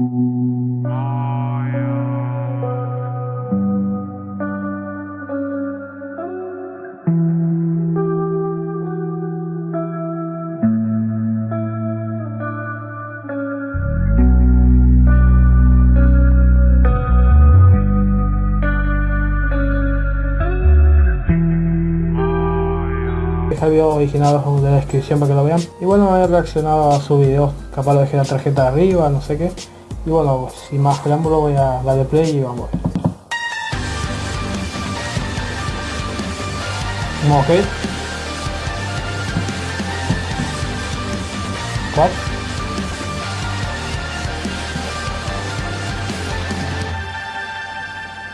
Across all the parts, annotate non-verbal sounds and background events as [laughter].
Este video original en la descripción para que lo vean. Y bueno, he reaccionado a su video, capaz lo dejé la tarjeta arriba, no sé qué. Y bueno, sin más preámbulo voy a darle play y vamos ver. Ok.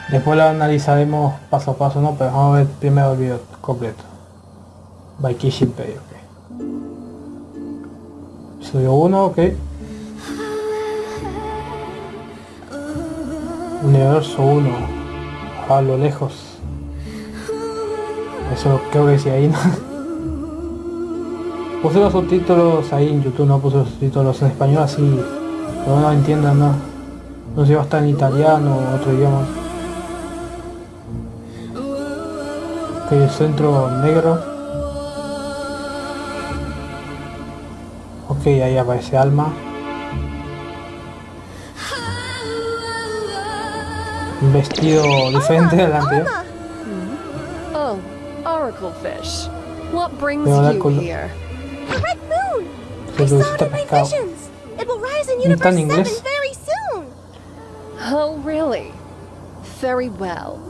Después lo analizaremos paso a paso, ¿no? Pero vamos a ver primero el video completo. By Kishin Pay, ok. Episodio 1, ok. Universo 1. A lo lejos. Eso creo que sí ahí, ¿no? [laughs] Puse los subtítulos ahí en YouTube, no puse los subtítulos en español así. Pero no entiendan, ¿no? No sé si va a estar en italiano o otro idioma. Ok, el centro negro. Ok, ahí aparece Alma. Un vestido diferente del anterior. Hmm. Oh, Oracle Fish. What brings Voy a hablar you here? The red moon! Se I saw reducita it in my visions! It will rise in ¿No está en Universe 7 very soon! Oh, really? Very well.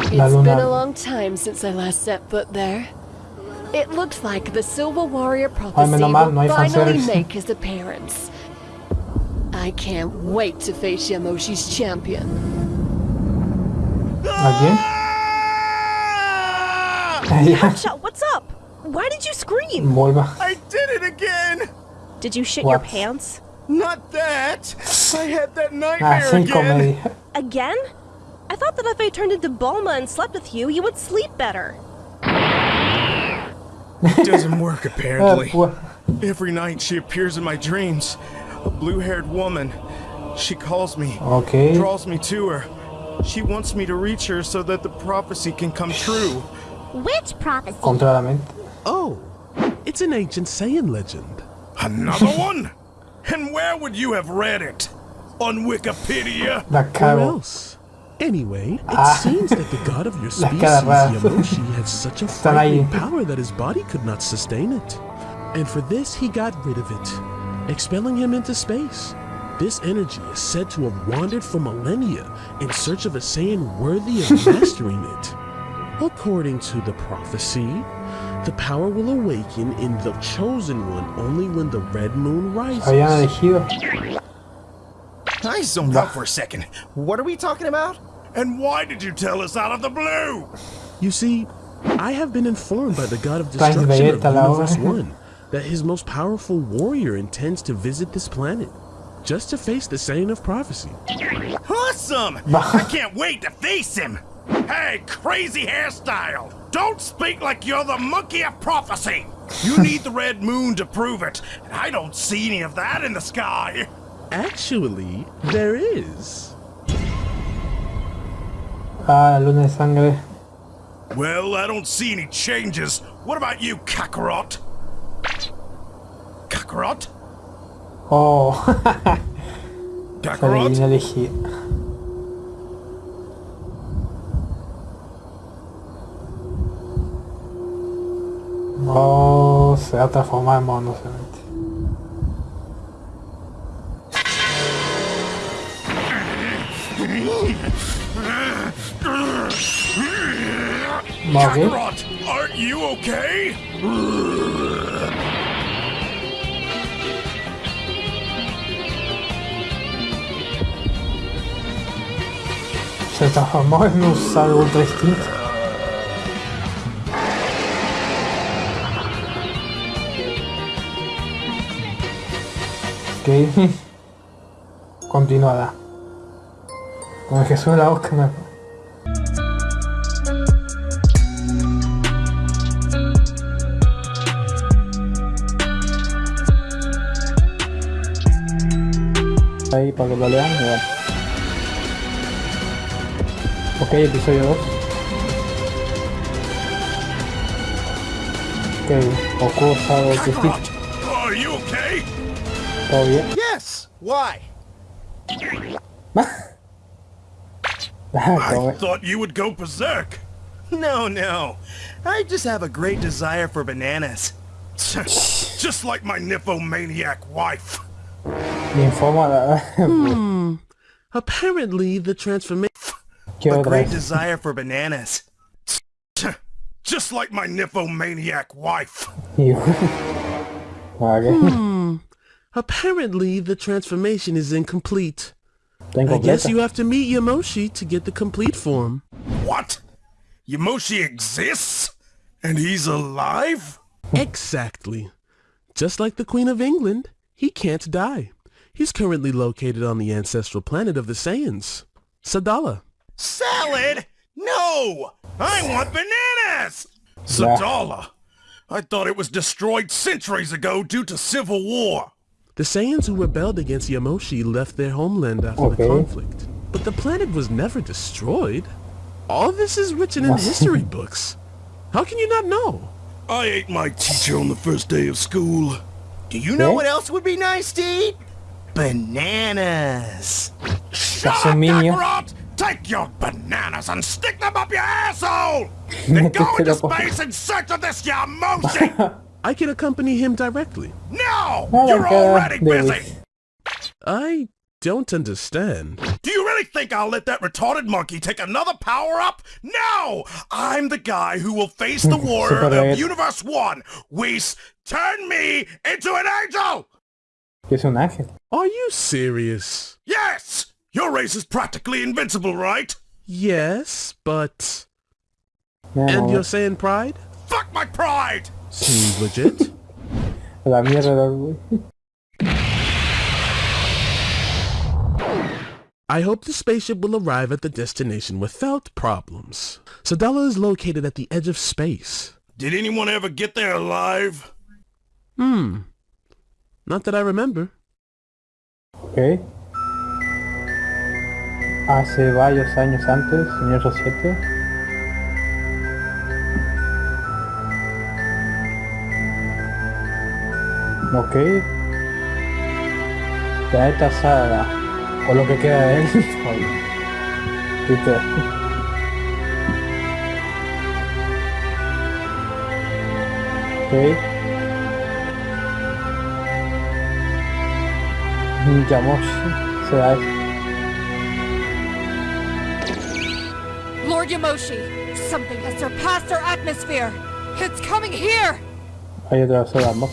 It's been a long time since I last set foot there. It looks like the Silver Warrior prophecy menos mal, no hay finally make his appearance. I can't wait to face Yamoshi's champion. ¿A quién? Ya, what's up? Why did you scream? Vuelva. I did it again! Did you shit your pants? Not that! I had that Ah, nightmare sin again! Again? I thought that if I turned into Bulma and slept with you, you would sleep better. It [laughs] doesn't work Ah, apparently. pues, Every night she appears in my dreams. A blue-haired woman. She calls me, ok. draws me to her. She wants me to reach her so that the prophecy can come true. Which prophecy? Contra la mente. Oh, it's an ancient Saiyan legend. Another [laughs] one? And where would you have read it? On Wikipedia? La Where else? Anyway, it Ah. seems that the god of your [laughs] species, cara rara. Yamoshi, had such a [laughs] Están frightening power that his body could not sustain it. And for this, he got rid of it, expelling him into space. This energy is said to have wandered for millennia in search of a Saiyan worthy of [laughs] mastering it. According to the prophecy, the power will awaken in the chosen one only when the red moon rises. Habían here. I zoned out for a second. What are we talking about? And why did you tell us out of the blue? You see, I have been informed by the god of destruction of Vegeta, la Universe 1 that his most powerful warrior intends to visit this planet just to face the Saiyan of Prophecy. Awesome! [laughs] I can't wait to face him! Hey, crazy hairstyle! Don't speak like you're the monkey of prophecy! You [laughs] need the red moon to prove it, and I don't see any of that in the sky! Actually, there is. Ah, luna de sangre. Well, I don't see any changes. What about you, Kakarot? Kakarot? Oh. Kakarot? Essa aqui. Nossa, é ela transformar a mão no frente. Morreu? Kakarot, aren't you okay? Se transformó en un Sable ultra instinto. Ok. Continuará. Con el Jesús de la Oscar me... ahí para que lo lean. Y bueno. Ok, episodio 2. Ok, ocurre algo que sí. Are you okay? Todo bien. Yes. Why? Ah, I thought you would go berserk. No, no. I just have a great desire for bananas. [laughs] just like my nymphomaniac wife. Ninfoma, [laughs] Apparently, the transformation ¿qué A great vez? desire for bananas. [laughs] Just like my nymphomaniac wife. Y- Vale, [laughs] hmm. [laughs] apparently the transformation is incomplete. está I guess incompleta. you have to meet Yamoshi to get the complete form. What? Yamoshi exists? And he's alive? Exactly. Just like the Queen of England, he can't die. He's currently located on the ancestral planet of the Saiyans, Sadala. Salad? No! I want bananas! Sadala. I thought it was destroyed centuries ago due to civil war. The Saiyans who rebelled against Yamoshi left their homeland after Okay. the conflict. But the planet was never destroyed. All this is written in history books. How can you not know? I ate my teacher on the first day of school. Do you know ¿Qué? what else would be nice to eat? Bananas. Shut That's a up, minion. Kakarot! Take your bananas and stick them up your asshole! [laughs] Then go into space in search of this Yamoshi! [laughs] I can accompany him directly. No! Oh, You're already there busy! I don't understand. Do you really think I'll let that retarded monkey take another power-up? No! I'm the guy who will face the [laughs] warrior of. Universe 1. Whis, turn me into an angel! que es un ángel. Are you serious? Yes! Your race is practically invincible, right? Yes, but... Mira, And no, you're saying pride? Fuck my pride! Seems legit. [laughs] La mierda del. I hope the spaceship will arrive at the destination without problems. Sadala is located at the edge of space. Did anyone ever get there alive? Hmm. Not that I remember. Ok. Hace varios años antes, en el 7. Ok. Planeta Saga. O lo que queda de él. [laughs] Ok. Yamoshi. Será eso. Yamoshi, something has surpassed our atmosphere. It's coming here. Hay otra vez vamos.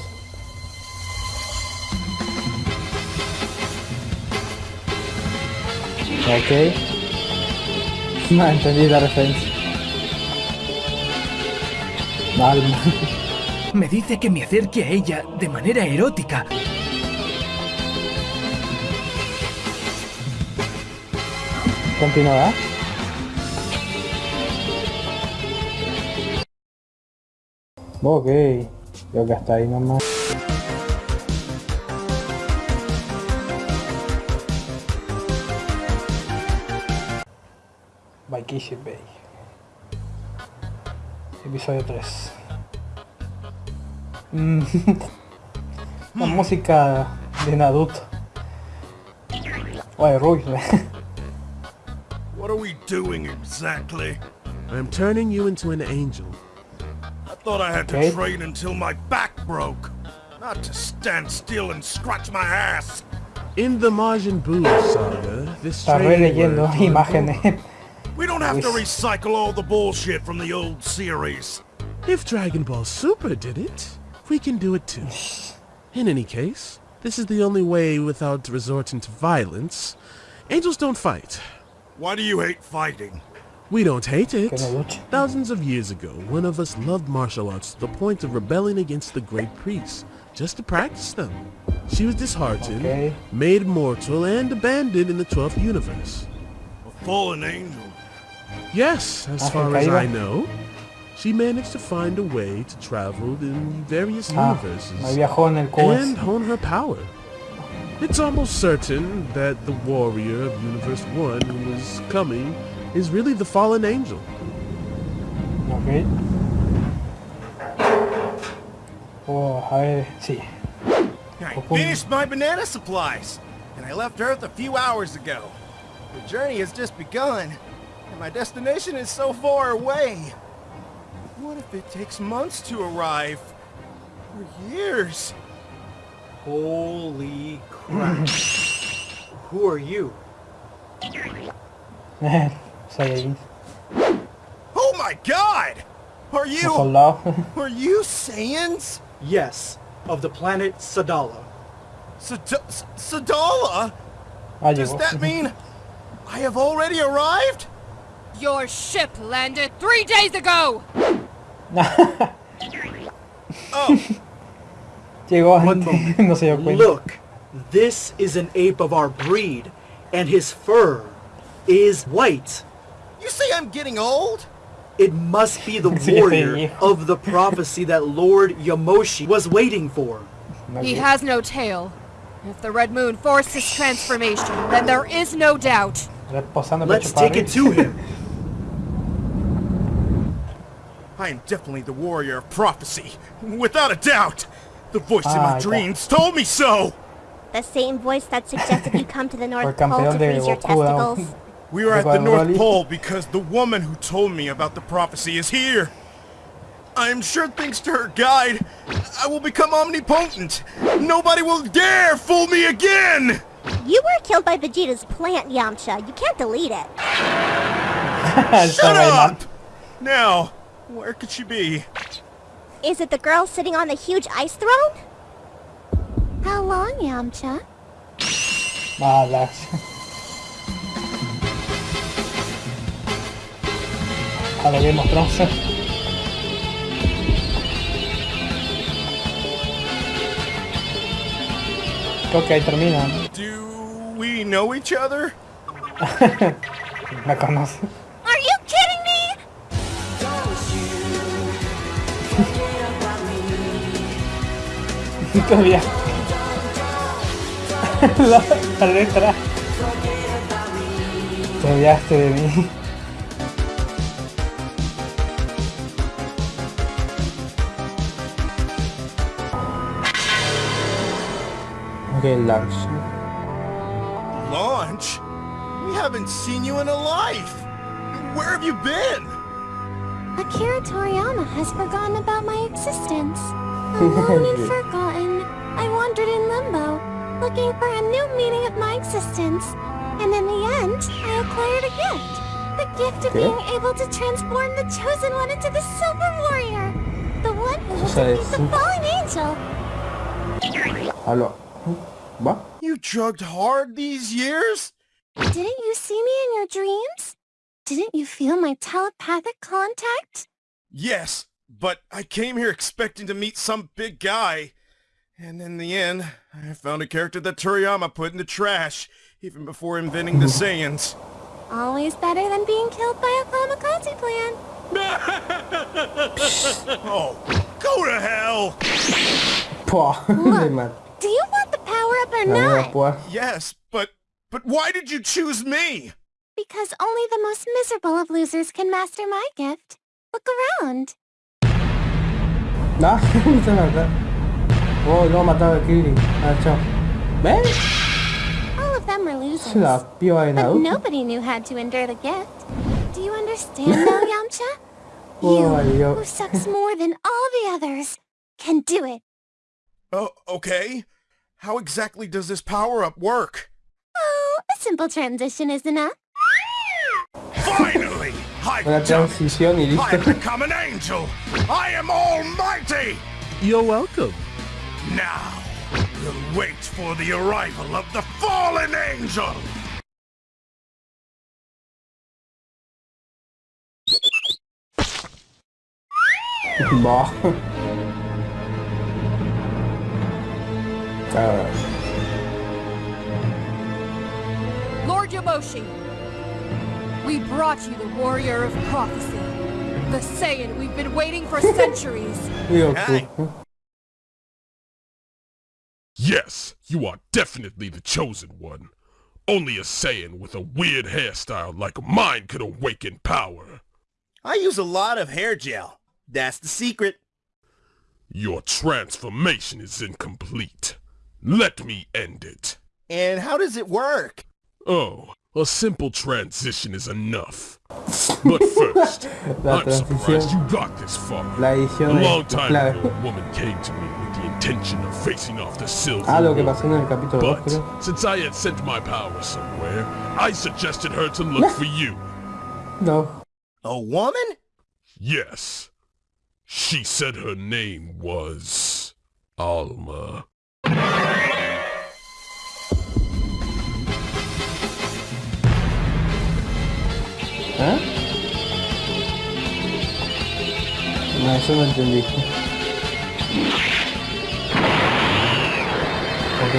Ok. [laughs] No entendí la referencia. Mal, mal. [laughs] Me dice que me acerque a ella de manera erótica. Continuará. Ok. Creo que hasta ahí nomás. Baikishi Bay. Episodio 3. Mm. [laughs] La música de Naruto. O de Rush. What are we doing exactly? I am turning you into an angel. I thought I had to train until my back broke. Not to stand still and scratch my ass. In the Majin Buu saga, this Está training releyendo word imágenes. We don't have to recycle all the bullshit from the old series. If Dragon Ball Super did it, we can do it too. [laughs] In any case, this is the only way without resorting to violence. Angels don't fight. Why do you hate fighting? We don't hate it. Que no luche. Thousands of years ago, one of us loved martial arts to the point of rebelling against the great priests, just to practice them. She was disheartened, Okay. made mortal, and abandoned in the 12th universe. A fallen angel. Yes, as far as. I know. She managed to find a way to travel in various Ah, universes ahí viajó en el cubo. and hone her power. It's almost certain that the warrior of Universe 1 was coming is really the fallen angel. Ok. Oh, I see. I finished my banana supplies, and I left Earth a few hours ago. The journey has just begun, and my destination is so far away. What if it takes months to arrive? Or years? Holy crap. [laughs] Who are you? Saiyajin. Oh my god! Are you... soldado. [laughs] Are you Saiyans? Yes, of the planet Sadala. Sad- S- Sadala? Ah, Does that mean [laughs] I have already arrived? Your ship landed three days ago! Oh, [laughs] Llegó One antes, moment. no se dio cuenta. Look, this is an ape of our breed, and his fur is white. You say I'm getting old? It must be the [laughs] warrior of the prophecy that Lord Yamoshi was waiting for. He has no tail. If the Red Moon forced his transformation, then there is no doubt. Let's take it to him. I am definitely the warrior of prophecy, without a doubt. The voice in Ah, my ya. dreams told me so. The same voice that suggested you come to the North Pole to freeze your testicles. We are at the North Pole because the woman who told me about the prophecy is here. I am sure thanks to her guide, I will become omnipotent. Nobody will dare fool me again! You were killed by Vegeta's plant, Yamcha. You can't delete it. [laughs] Shut up! Now, where could she be? Is it the girl sitting on the huge ice throne? How long, Yamcha? Ah, las. [laughs] A lo Game of Thrones. Creo que ahí termina. Do we know each other? [laughs] Me conoce. Are you kidding me? [laughs] Todavía. la, [laughs] la letra. Te olvidaste de mí. Ok, launch. Launch? We haven't seen you in a life. Where have you been? Akira Toriyama has forgotten about my existence. [laughs] Alone and forgotten, I wandered in limbo, looking for a new meaning of my existence. And in the end, I acquired a gift. The gift of ¿Qué? being able to transform the Chosen One into the Silver Warrior. The one who will O sea, defeat the fallen angel. Aló. ¿Va? You drugged hard these years? Didn't you see me in your dreams? Didn't you feel my telepathic contact? Yes, but I came here expecting to meet some big guy. And in the end, I found a character that Toriyama put in the trash, even before inventing the Saiyans. Always better than being killed by a kamikaze plan. [laughs] Oh, go to hell! Pua. [laughs] Look. Man. Do you want the power up or not? pua. Yes, but but why did you choose me? Because only the most miserable of losers can master my gift. Look around. No, se mata. Oh, no, mataba a Krillin. Ah, chao. ¿Ves? All of them were losers. La piba de But nobody knew how to endure the gift. Do you understand now, [laughs] Yamcha? Oh, You, who sucks more than all the others, can do it. Oh, okay. How exactly does this power-up work? Oh, a simple transition is enough. Finally! I've Una done it! transición y I've become an angel! I am almighty! You're welcome. Now, we'll wait for the arrival of the fallen angel! Va. Lord Yamoshi, we brought you the Warrior of Prophecy. The Saiyan we've been waiting for [laughs] centuries. Digo, Hey. tú. Yes, you are definitely the chosen one. Only a Saiyan with a weird hairstyle like mine could awaken power. I use a lot of hair gel. That's the secret. Your transformation is incomplete. Let me end it. And how does it work? Oh, a simple transition is enough. But [laughs] first, La I'm surprised you got this far. A long time ago, a woman came to me with the intention of facing off the Silver Ah, lo que Road. pasó en el capítulo 2, But creo. since I had sent my power somewhere, I suggested her to look for you. No. A woman? Yes. She said her name was Alma. ¿Ah? No, eso no entendí. Ok.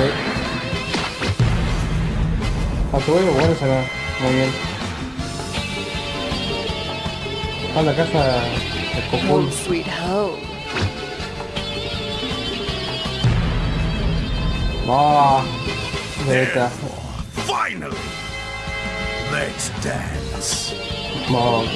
Ah, te voy a bueno acá. Muy bien. Ah, la casa de. Home sweet home. Ah, Beta. Finally! Let's dance. Ah, ok.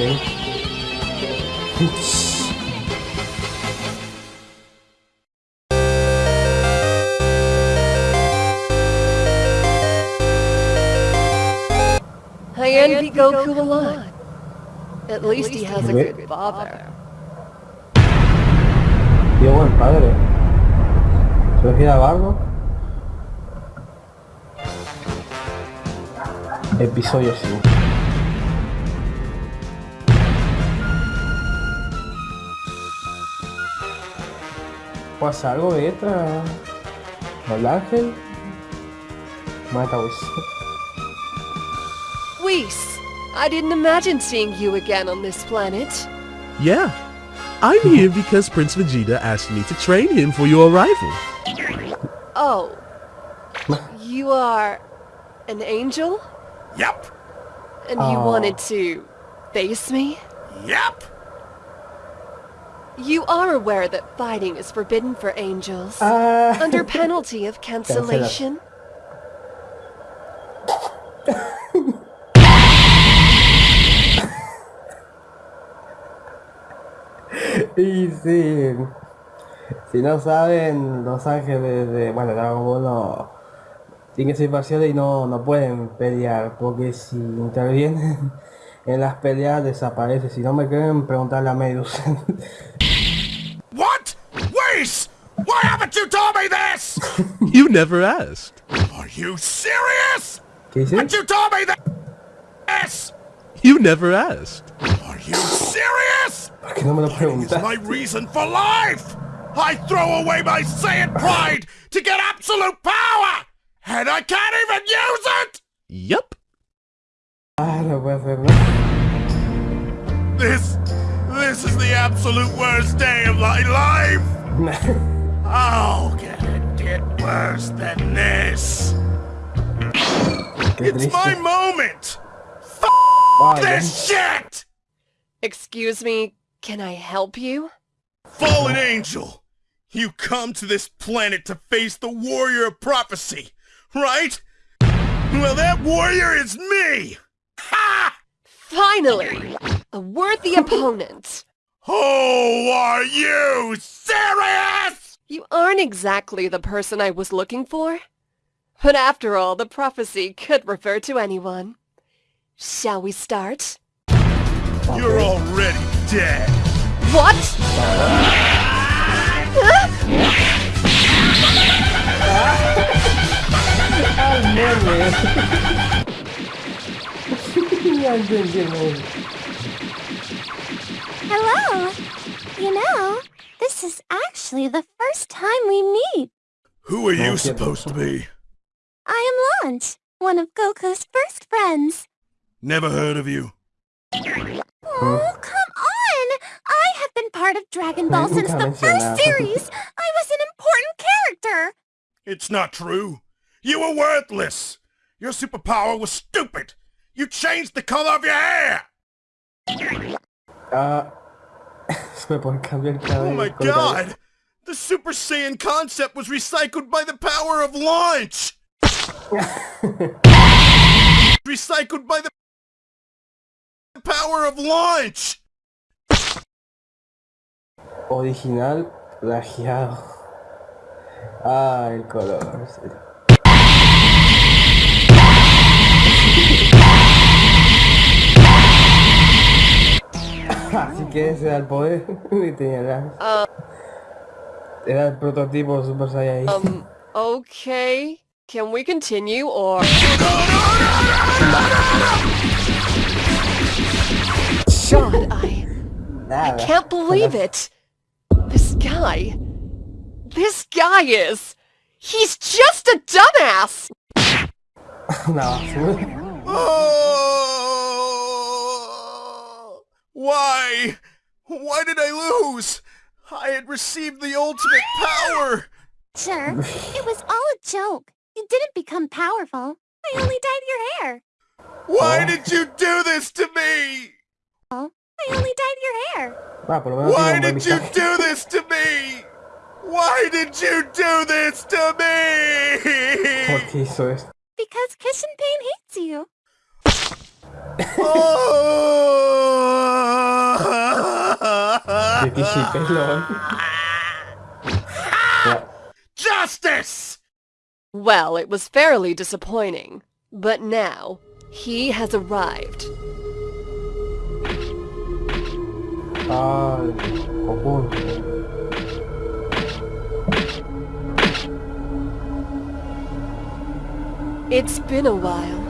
I envy Goku a lot. At least he has a Okay. good father. Tío, buen padre. ¿Se refiere a Bardo? Episodio 5. ¿Pasa algo de esta? ¿El ángel? Mata Whis. Whis, I didn't imagine seeing you again on this planet. Yeah. I'm here because Prince Vegeta asked me to train him for your arrival. Oh. You are an angel? Yep. And you Oh. wanted to face me? Yep. You are aware that fighting is forbidden for angels. Ah. Under [laughs] penalty of cancellation? [laughs] Y sí. Si no saben, los ángeles de. Bueno, Dragon Ball no. Tienen que ser parciales y no, no pueden pelear. Porque si intervienen [laughs] en las peleas desaparece. Si no me creen, preguntarle a Medusa. What? Wait! Why haven't [laughs] you told me this? You never asked. Are you serious? ¿Qué? Haven't you told me this? You never asked. Are you serious? ¿Por qué no me lo It's preguntas? my reason for life! I throw away my Saiyan pride to get absolute power! And I can't even use it! Yup. No puede ser, ¿no? This... This is the absolute worst day of my life! [laughs] How can it get worse than this? It's my moment! Vaya. This shit! Excuse me, can I help you? Fallen angel! You come to this planet to face the warrior of prophecy, right? Well, that warrior is me! Ha! Finally! A worthy opponent! Who are you serious? You aren't exactly the person I was looking for. But after all, the prophecy could refer to anyone. Shall we start? You're already dead. What? ¡Ay, meme! Ya entendí el meme. Hello! You know, this is actually the first time we meet. Who are you supposed to be? I am Launch, one of Goku's first friends. Never heard of you. Oh, come on! I have been part of Dragon Ball Nunca since the first series. I was an important character. It's not true. You were worthless. Your superpower was stupid. You changed the color of your hair. Ah. Se [laughs] me puede cambiar el cabello. Oh my con el cabello. god! The Super Saiyan concept was recycled by the power of launch! [laughs] recycled by the power of launch! Original plagiado. Ah, el color. Así que ese era el poder [laughs] y tenía la- Era el prototipo Super Saiyan. Um, okay. Can we continue or... God, I... Nada. Can't believe it! This guy... This guy is... He's just a dumbass! [laughs] no, [laughs] Oh! Why? Why did I lose? I had received the ultimate power! Sure, it was all a joke. You didn't become powerful. I only dyed your hair. Why did you do this to me? I only dyed your hair. Por lo menos Why tiene un buen did you do this to me? Why did you do this to me? ¿Por qué? Because Kishin Pain hates you. [laughs] Justice! Well, it was fairly disappointing. But now, he has arrived. Ah, Goku. It's been a while.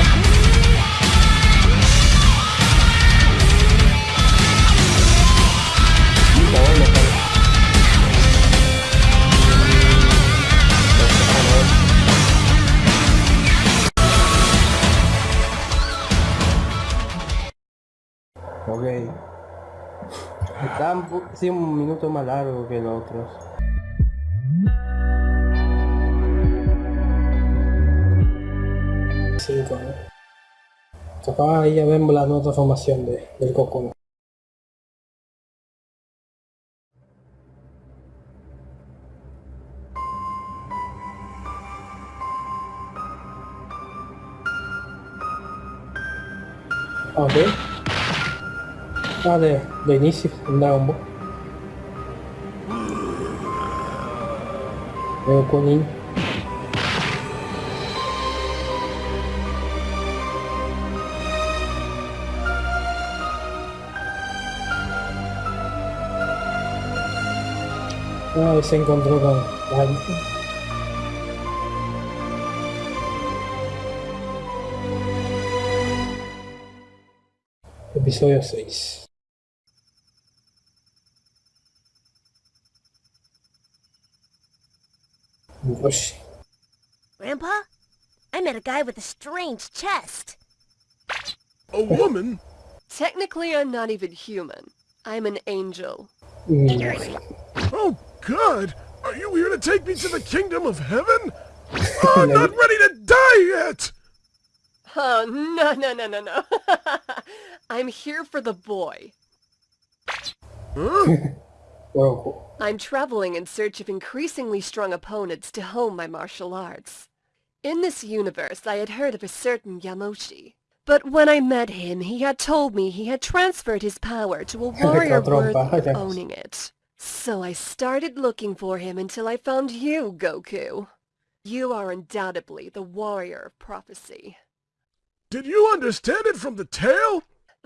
sí, un minuto más largo que los otros. Cinco, ¿no? Capaz ahí ya vemos la nueva formación de, del Goku. Ok. Ah, de, de inicio, en Dragon. É o comi. Ah, você encontrou da, da rica. Episódio 6 Roshi. Grandpa? I met a guy with a strange chest. A woman? Technically, I'm not even human. I'm an angel. Mm, Oh, God! Are you here to take me to the kingdom of heaven? Oh, [laughs] I'm not ready to die yet! Oh, no, no, no, no, no. [laughs] I'm here for the boy. [laughs] Goku. I'm traveling in search of increasingly strong opponents to hone my martial arts. In this universe, I had heard of a certain Yamoshi. But when I met him, he had told me he had transferred his power to a [laughs] warrior worthy of owning it. So I started looking for him until I found you, Goku. You are undoubtedly the warrior of prophecy. Did you understand it from the tale?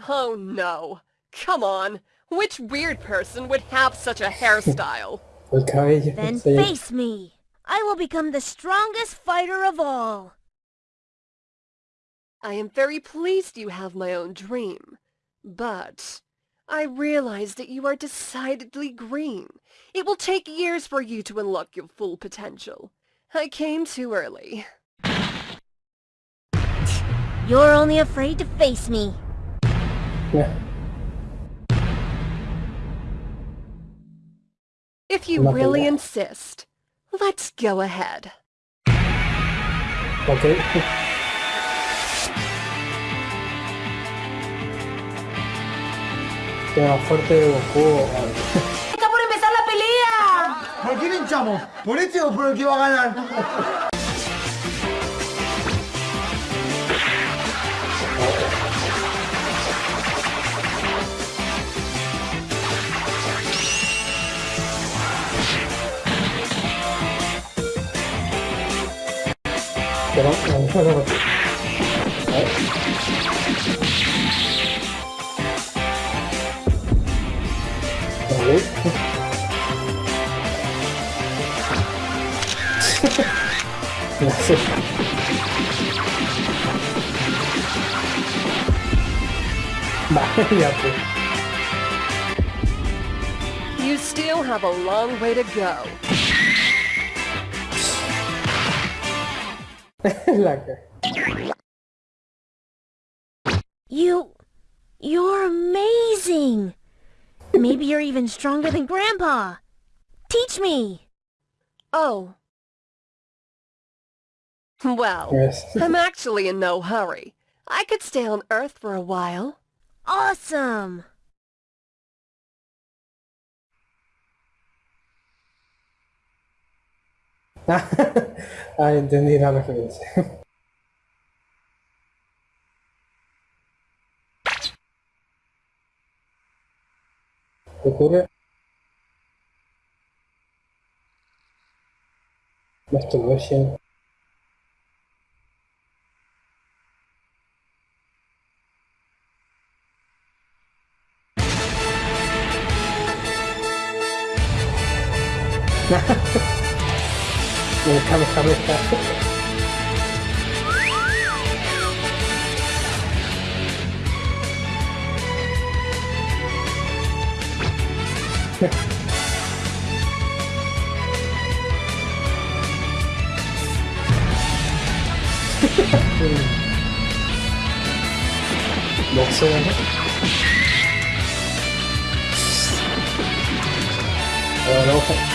Oh no. Come on. Which weird person would have such a hairstyle? [laughs] El cabello. Then se- face me. I will become the strongest fighter of all. I am very pleased you have my own dream. But I realize that you are decidedly green. It will take years for you to unlock your full potential. I came too early. You're only afraid to face me. Ya. If you Nothing really left. insist, let's go ahead. Ok. [laughs] Queda fuerte de Goku. [laughs] ¡Está por empezar la pelea! ¿Por quién hinchamos? ¿Por este o por el que va a ganar? [laughs] Ya pues. You still have a long way to go. [laughs] You... You're amazing! Maybe you're even stronger than Grandpa! Teach me! Oh. Well, Yes. I'm actually in no hurry. I could stay on Earth for a while. Awesome! [laughs] ah, entendí la referencia. ¿Qué ocurre? Masturbation. [laughs] Me Kamehameha. Boxeo, ¿no? Ahora la hoja.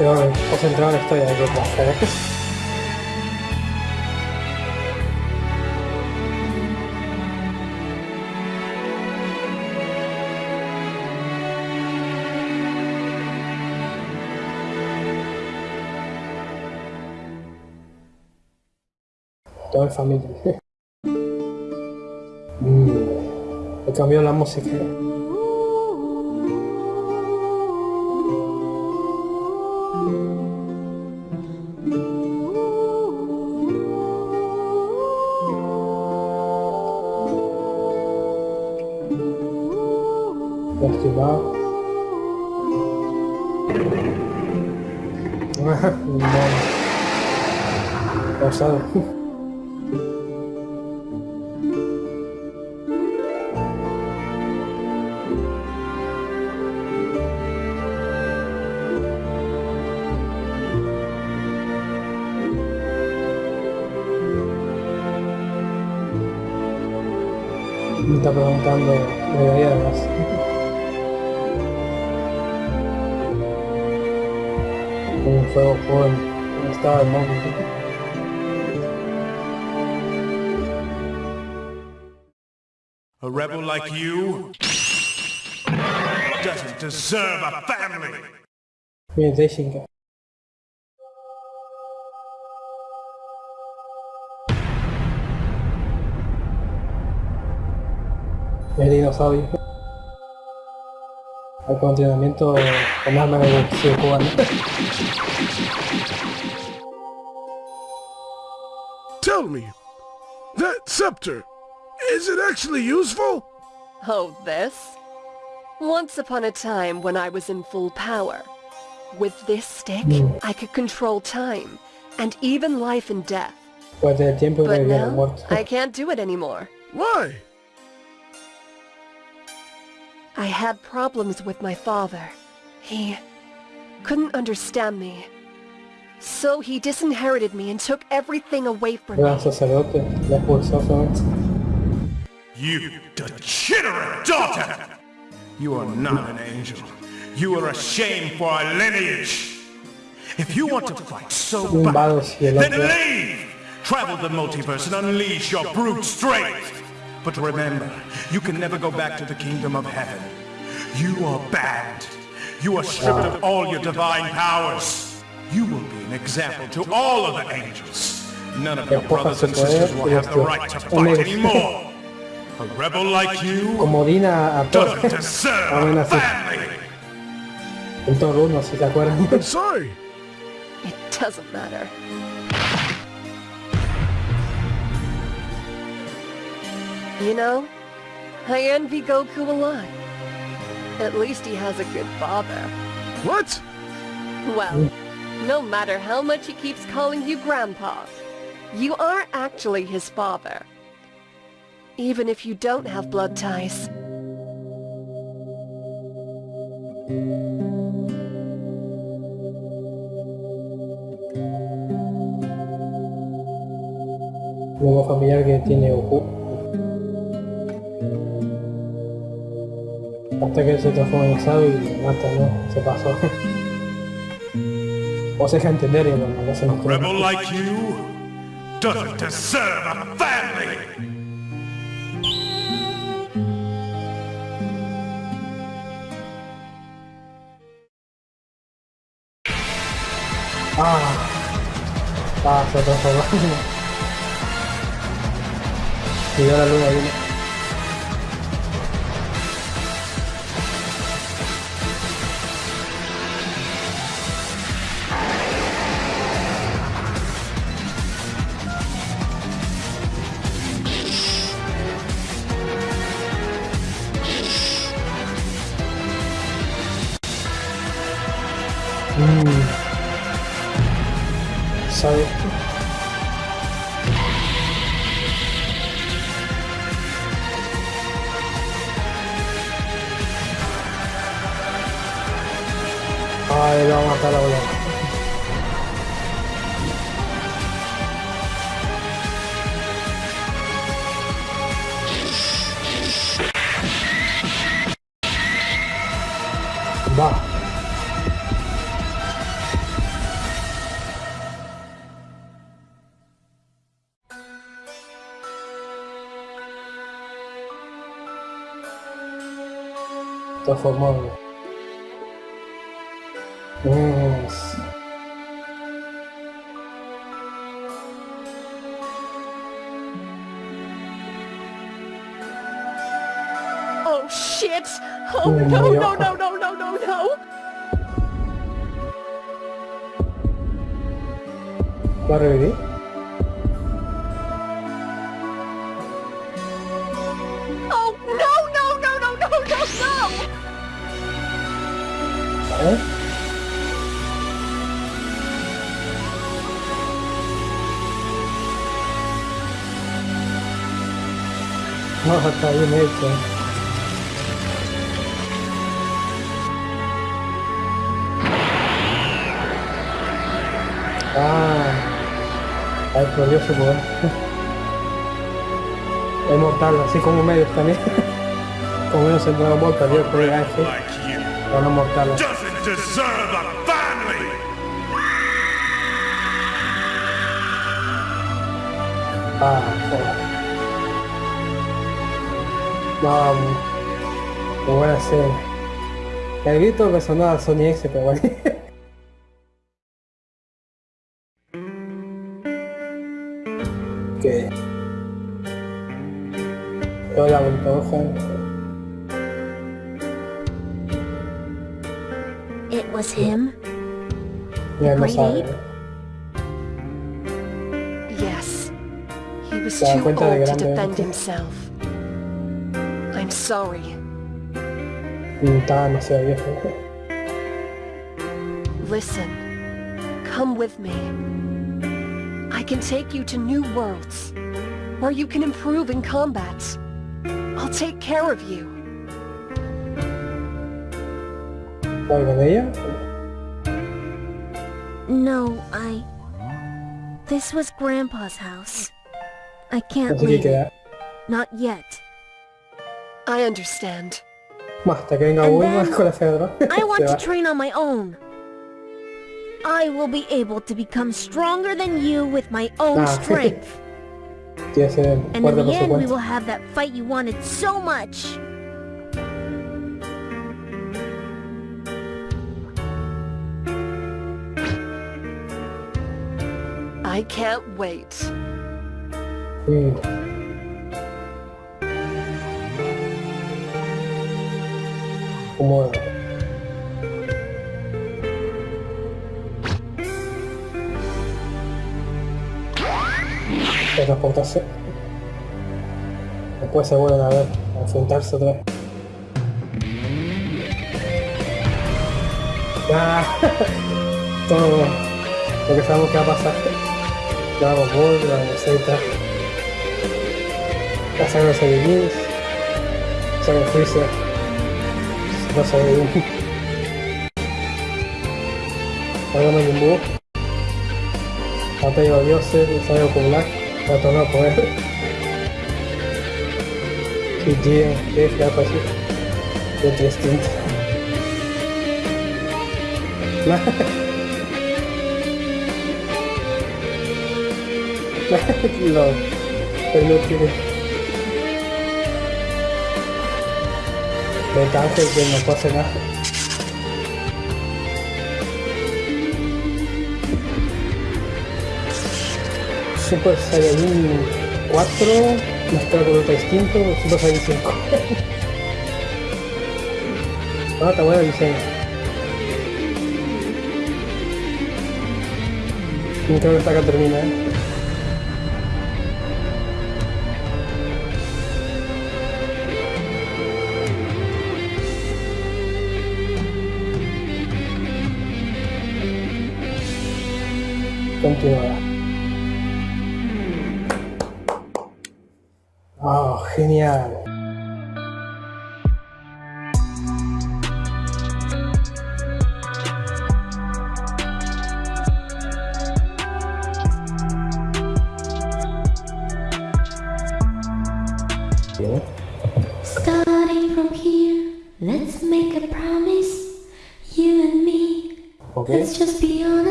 Estoy concentrado en la historia de que hacer. Todo en familia. [laughs] Mm, He cambiado la música. A rebel like you doesn't deserve a family. Bien, Daishinkan. El dinosaurio. Al continuamiento con arma de boxeo cubano. Tell me, that scepter, is it actually useful? Oh, this? Once upon a time when I was in full power. With this stick, I could control time, and even life and death, Puede tener But revivir al now. I can't do it anymore. Why? I had problems with my father. He couldn't understand me. So he disinherited me and took everything away from me. You degenerate daughter! You are not an angel. You are a shame for our lineage. If you want to fight so bad, vado y el then leave! Travel the multiverse and unleash your brute strength! But remember, you can never go back to the kingdom of heaven. You are banned. You are stripped of all your divine powers. You will be an example to all of the angels. None of your brothers and sisters will have the right to fight anymore. A rebel like you Como Dina a todos. doesn't deserve así. family. En Thor 1, si se acuerdan. I'm sorry. It doesn't matter. You know, I envy Goku a lot. At least he has a good father. What? Well, no matter how much he keeps calling you Grandpa, you are actually his father. Even if you don't have blood ties. Luego familiar que tiene Goku. Hasta que se transforma en Sabe y mata, ¿no? Se pasó. [laughs] O se deja entender y bueno, no se nos. Rebel like you doesn't deserve a family. Ah. Ah, sudah sudah. Tiga lalu lagi nih. Transformado. Yes. Oh shit! Oh no, no, no, no, no, no, no! ¿Va a está bien hecha. Ah, ay, por Dios, weón. [laughs] Es mortal, así como medio también. [laughs] como ellos se Dragon Ball, perdió el programa este. Van a mortal. Ah, joder. No, lo voy a hacer. El grito me sonó a Sony X, pero bueno. [laughs] ¿Qué? Hola, Bultoja. It was him? Yeah, the great ape? Yes. He was too old to defend himself. I'm sorry. Estaba demasiado viejo. Listen. Come with me. I can take you to new worlds, where you can improve in combat. I'll take care of you. ¿Voy con ella? No, I... This was Grandpa's house. I can't leave Not yet. I understand. Más, que venga And Bulma then [laughs] con la cedra. I want to train on my own. I will be able to become stronger than you with my own Ah. strength. [laughs] Tiene que ser And in the end, we will have that fight you wanted so much. I can't wait. Sí. Como... Transportarse. Después se vuelven a ver, a enfrentarse otra vez. Ah, [laughs] todo lo que sabemos que va a pasar. Dragon Ball, Dragon Z. La saga de Saiyajins. Saga de pasa de un Sagama Jimbo Atei wa Yose, Sayo Kumlak, Watona Koe Fiji, que gato así Nah, lo Pero no petardo que no pase nada. Super Saiyajin 4, nuestro grupo distinto, Super Saiyajin 5. no, está bueno el diseño. Nunca me saca termina, ¿eh? Continuará. Oh, genial.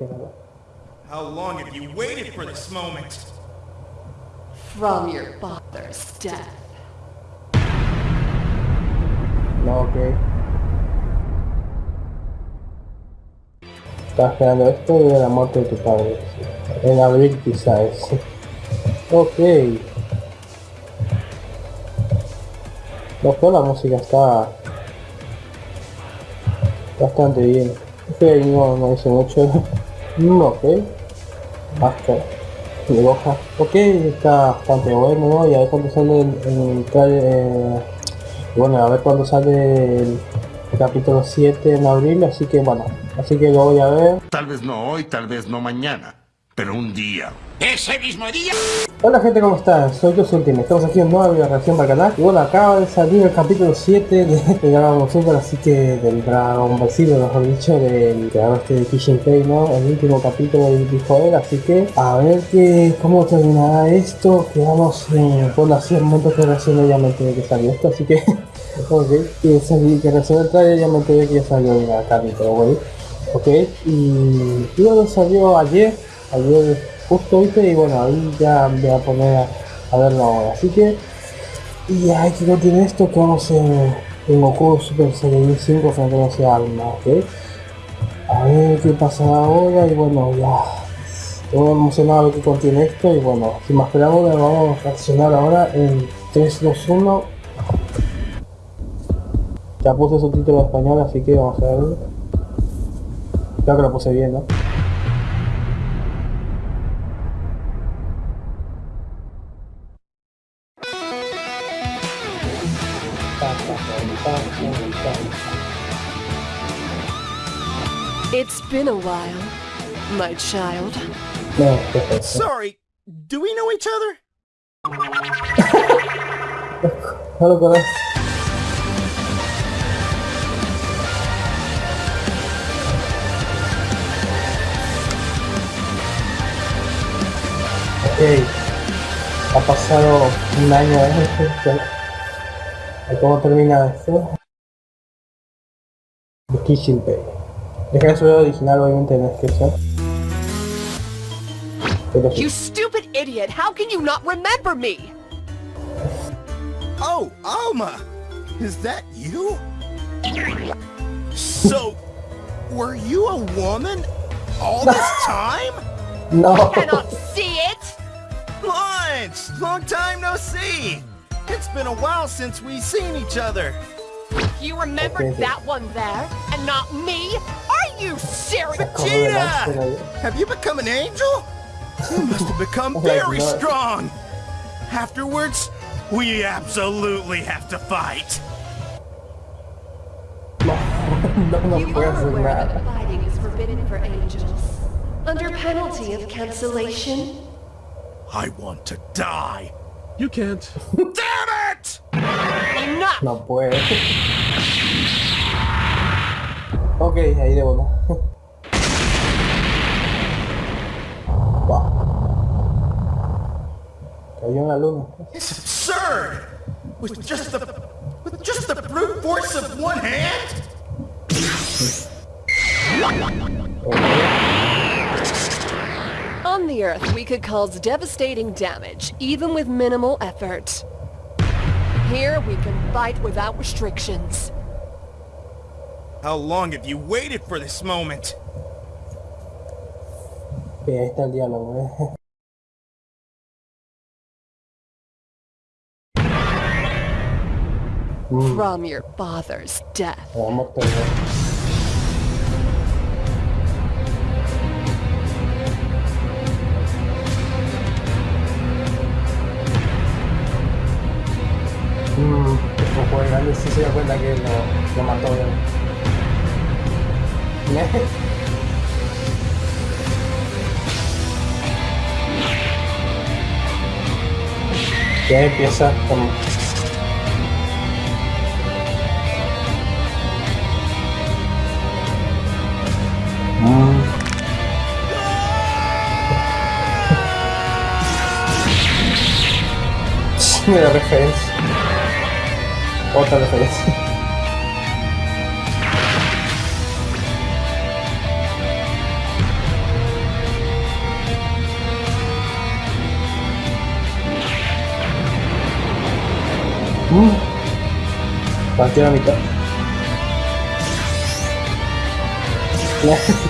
¿Quién ganará ese ganador? How long have you waited for this moment? From your father's death. No, ok. Estaba esperando esto y la muerte de tu padre. En abril quizás. Ok. No, pero la música está bastante bien. Es que ahí no, no dice mucho. Mm, ok. Basta. Goja. Ok, está bastante bueno, ¿no? Y a ver cuándo sale el, el eh, bueno, a ver cuándo sale el, capítulo 7 en abril, así que bueno, así que lo voy a ver. Tal vez no hoy, tal vez no mañana, pero un día. Ese mismo día. Hola gente, ¿cómo están? Soy yo Ultimate, estamos aquí en nueva video reacción para el canal y bueno, acaba de salir el capítulo 7 de, de Dragon Super, así que del Dragon Ball mejor dicho, del creador este de Kishin Pei, ¿no? El último capítulo dijo él, así que a ver que, cómo terminará esto, quedamos en, bueno, momento que recién ya me enteré que salió esto, así que, [laughs] ok, que, salí, que recién el trailer ya me enteré que ya salió el capítulo, güey, ok, y, y salió ayer, ayer justo viste y bueno ahí ya voy a poner a, verlo ahora. Así que y hay que continuar esto que vamos en, en Goku Super Saiyajin 5 frente a ese alma ok a ver qué pasa ahora y bueno ya. Estoy emocionado a ver contiene esto y bueno sin más preámbulos vamos a reaccionar ahora en 3, 2, 1 Ya puse subtítulo en español, así que vamos a ver. Creo que lo puse bien, ¿no? It's been a while, my child. Sorry, do we know each other? No lo conozco. Ok. Ha pasado un año desde ¿Cómo termina esto? The Kitchen Pay. Dejaré su video original obviamente en la descripción. Pero sí. You stupid idiot! How can you not remember me? Oh, Alma! Is that you? So, were you a woman all this [laughs] time? No. I Cannot see it! Lunch! Long time no see! It's been a while since we've seen each other. You remembered Okay. that one there, and not me? Are you serious? Vegeta! Have you become an angel? You must have become Oh very strong! Afterwards, we absolutely have to fight! no, no You puedo are aware that fighting is forbidden for angels, under penalty of cancellation. I want to die! You can't. Damn it! Enough! No puede. ok, ahí de uno. wow. Cayó en la luna. It's absurd! With just the with just the brute force of one hand? On the Earth, we could cause devastating damage, even with minimal effort. Here, we can fight without restrictions. How long have you waited for this moment? Ok, ahí está el diálogo, eh. From your father's death. Sí se da cuenta que lo, lo mató. [laughs] Ya empieza con... Mm. [laughs] Me da referencia. Otra referencia. Mm. Partió a mitad.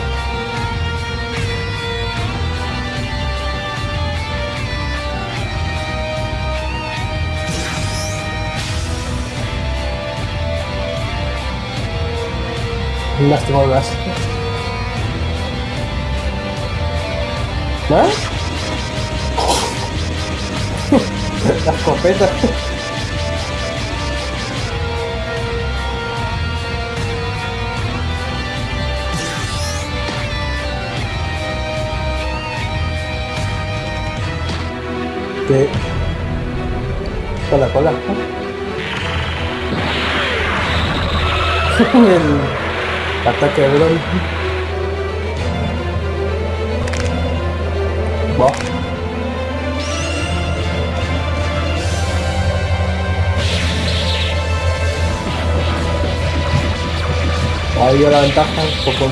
[laughs] Lástima de ¿No? La [laughs] escopeta. De... Cola, cola. [laughs] ¿no? Ataque de Bron. Va. Ahí dio la ventaja un poco.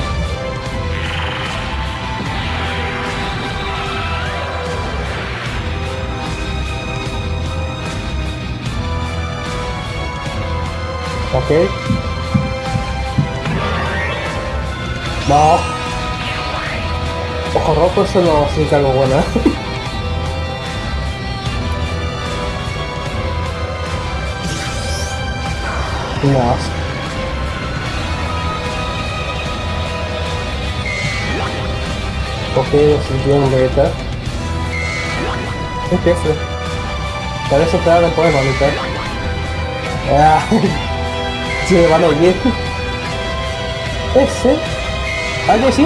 Ok. No. Ojo rojo, eso no significa algo bueno. ¿eh? [laughs] no. Ok, sintió un Vegeta. ¿Qué es? Para eso te da después, mamita. Ah, me van a oír. ¿Ese? ¿Vale, sí?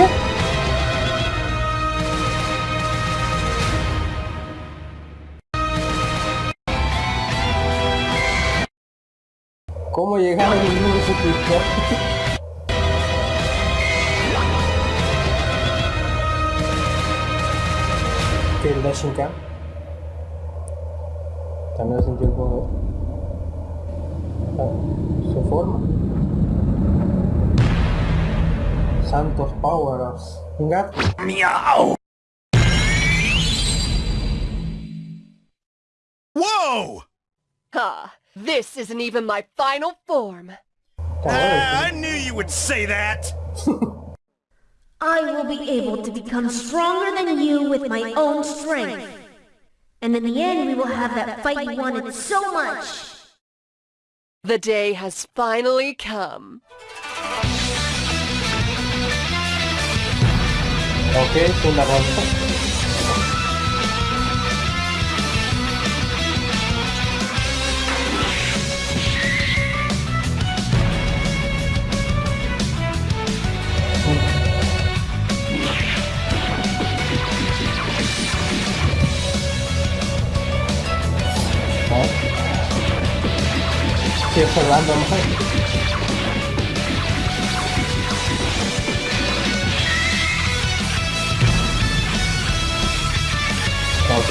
¿Cómo llegaron a ningún suscriptor? ¿Qué es la Shinka? También sentí un poco... Ah, su forma. Santos Powers un gato Meow! Whoa! Ah, this isn't even my final form. Ah, I knew you would say that! [laughs] I will be able to become stronger than you with my own strength. And in the end, we will have that fight you wanted so much. The day has finally come. Ok, una ronda. Tiempo random. Ok.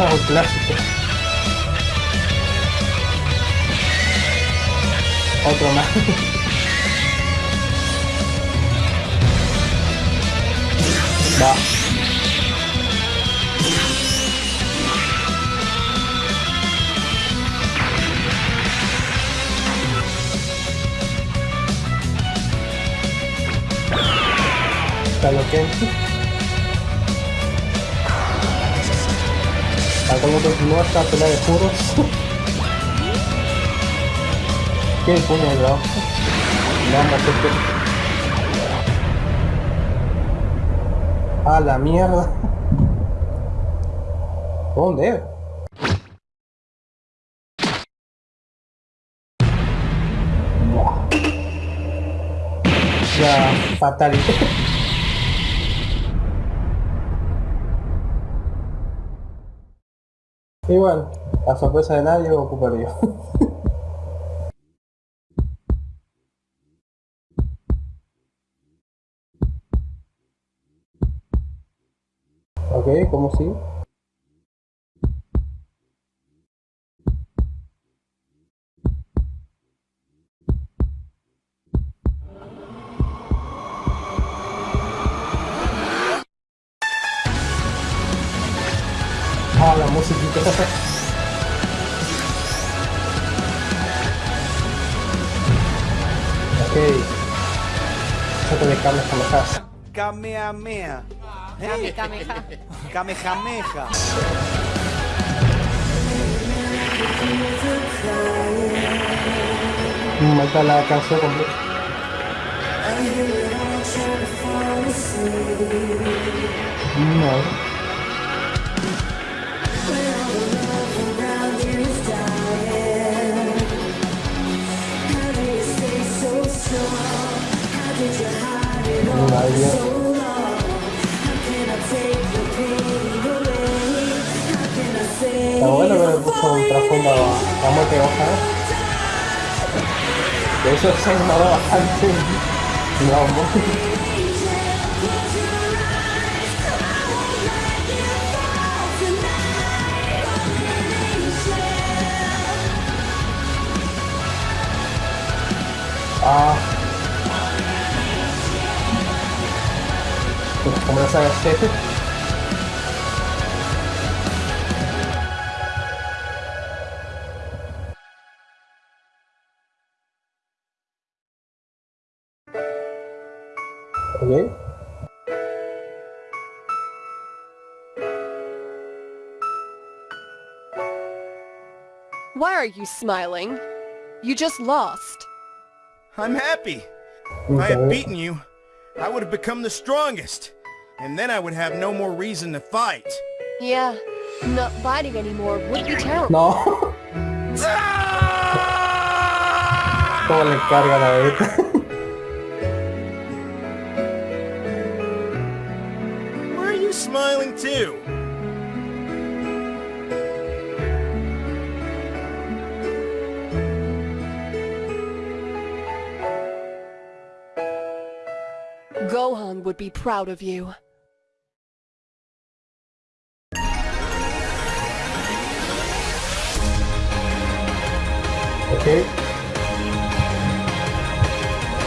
Oh, plástico. Otro más. [laughs] Va. está latente. Acá no continúa esta pelea de puros. [laughs] ¿Quién pone el lado? Vamos, este. A la mierda. [laughs] ¿Dónde? Ya, fatalito. [laughs] Igual, a sorpresa de nadie ocuparía. [laughs] ok, ¿cómo sí? Kamehameha. ¿Eh? Kamehameha. Kamehameha. La canción completa. No. Yeah. Está bueno que le puso un trasfondo a muerte de. De eso se ha ignorado bastante. No, Ah. ¿Cómo lo sabes? Are you smiling? You just lost. I'm happy. If I had beaten you, I would have become the strongest. And then I would have no more reason to fight. Yeah, not fighting anymore would be terrible. No. Ah! ¿Cómo le carga la beta? Why are you smiling too? Gohan would be proud of you. Ok.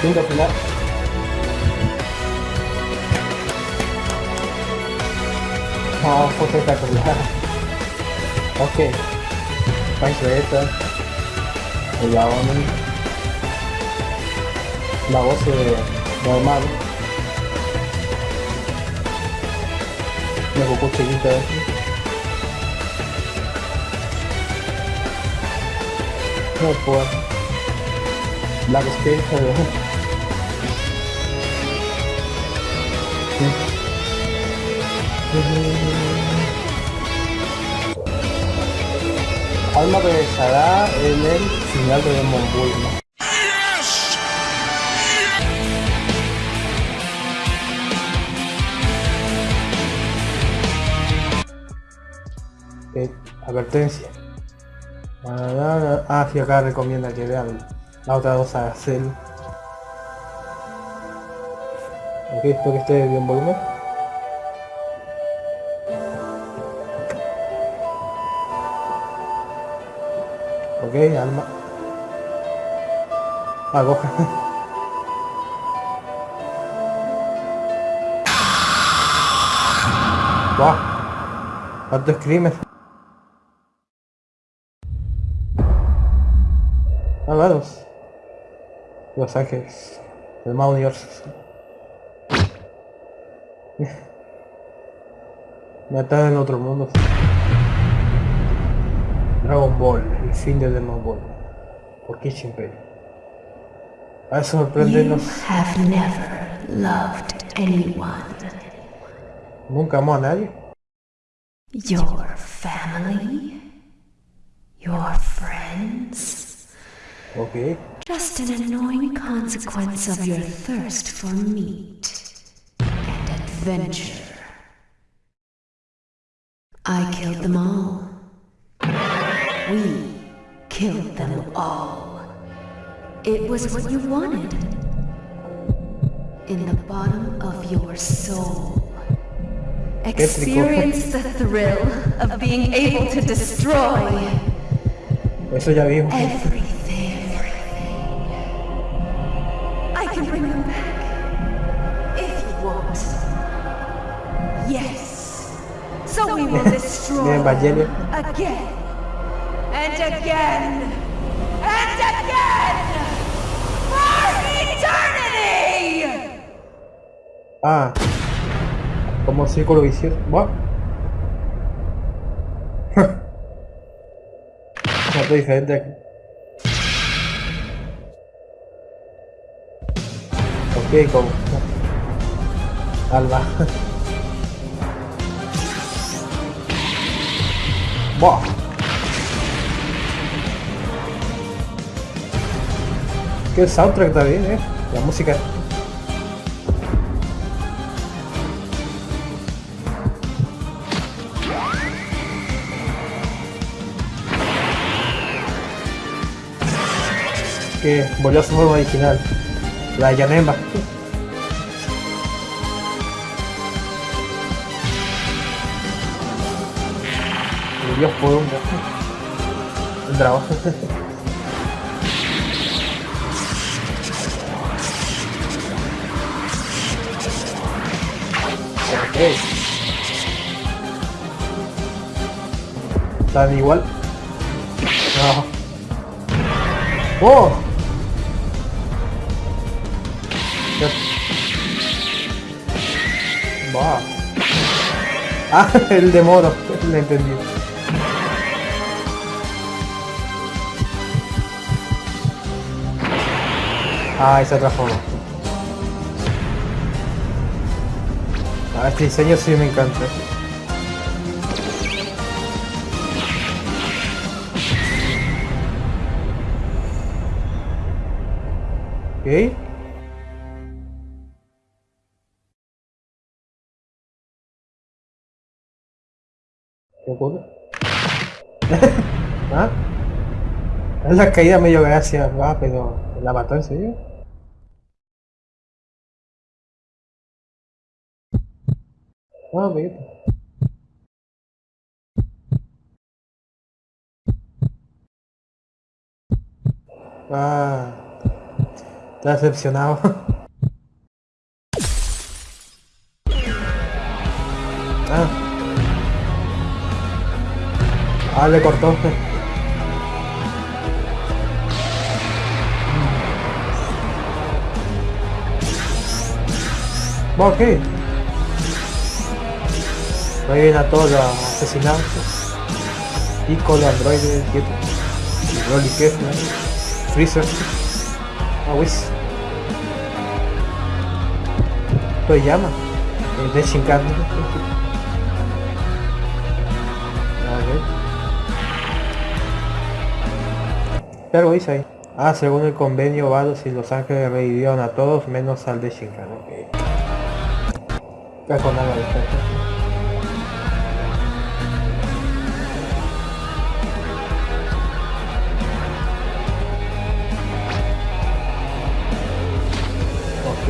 Quinto final. Oh, fue espectacular. Ok. Pancho Beta. El Laomi. La voz de normal. No puedo. Black Space, pero... Alma regresará en el final de Demon advertencia. Ah, sí, acá recomienda que vean la otra dos a Cell. Ok, espero que esté bien volumen. Ok, alma. Ah, coja. [laughs] Wow. Cuántos crímenes. Malvados. Los ángeles. El más universo. [laughs] Me está en otro mundo. Dragon Ball, el fin de Dragon Ball. ¿Por qué siempre? A sorprendernos. Nunca amó a nadie. Your family? Your friends? Ok. Just an annoying consequence of your thirst for meat and adventure. I killed them all. We killed them all. It was what you wanted. In the bottom of your soul. Experience the thrill of being able to destroy Eso ya vimos. everything. Them back if you want. Yes. So we will destroy again and again and again for eternity. Ah. Como círculo vicioso. What? [laughs] Diferente aquí. Ok, como. Alba. Buah. Que el soundtrack está bien, eh. La música. que volvió a su forma original, la Yanemba. Dios por un, un dragón. ok. [laughs] Están igual. No. ¡Oh! Va. Ah, [laughs] el de moro, [laughs] le entendí. Ah, esa otra forma. Ah, este diseño sí me encanta. [laughs] ¿Ah? Es la caída medio gracia, va, pero ¿la mató en serio? Ah, mira. Ah, está decepcionado. [laughs] ah. Ah, le cortó. ¿Por qué? Ahí viene a todos los asesinatos. Y con los androides, quieto. Y Rolly Kef, ¿no? Freezer. Ah, pues. Wiz. Lo llama. El de Shinkan. Pero dice ahí. Ah, según el convenio Vados y Los Ángeles revivieron a todos menos al de Shinkan. Ok. Ya con algo de esto.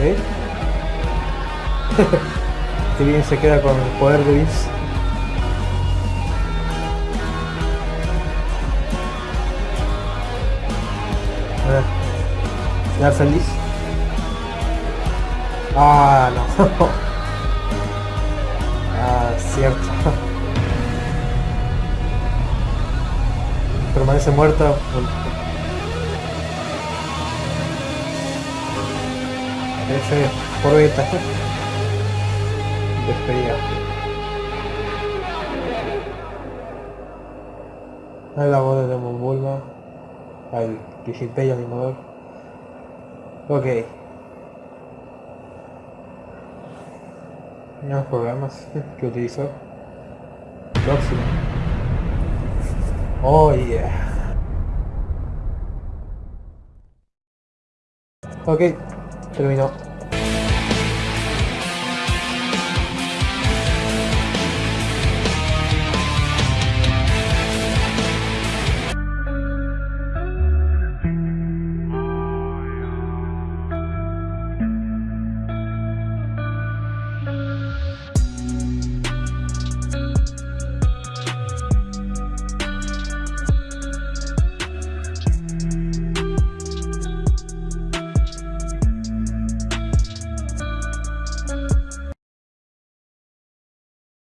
[laughs] Qué bien se queda con el poder de Vince. A ver. ¿Ya feliz? Ah, no. [laughs] ah, cierto. [laughs] Permanece muerto. F por beta. [laughs] Despedida. Es la voz de Demon I visit page anymore. Okay. Los programas que utilizo. Próximo. Oh yeah. Ok, terminó.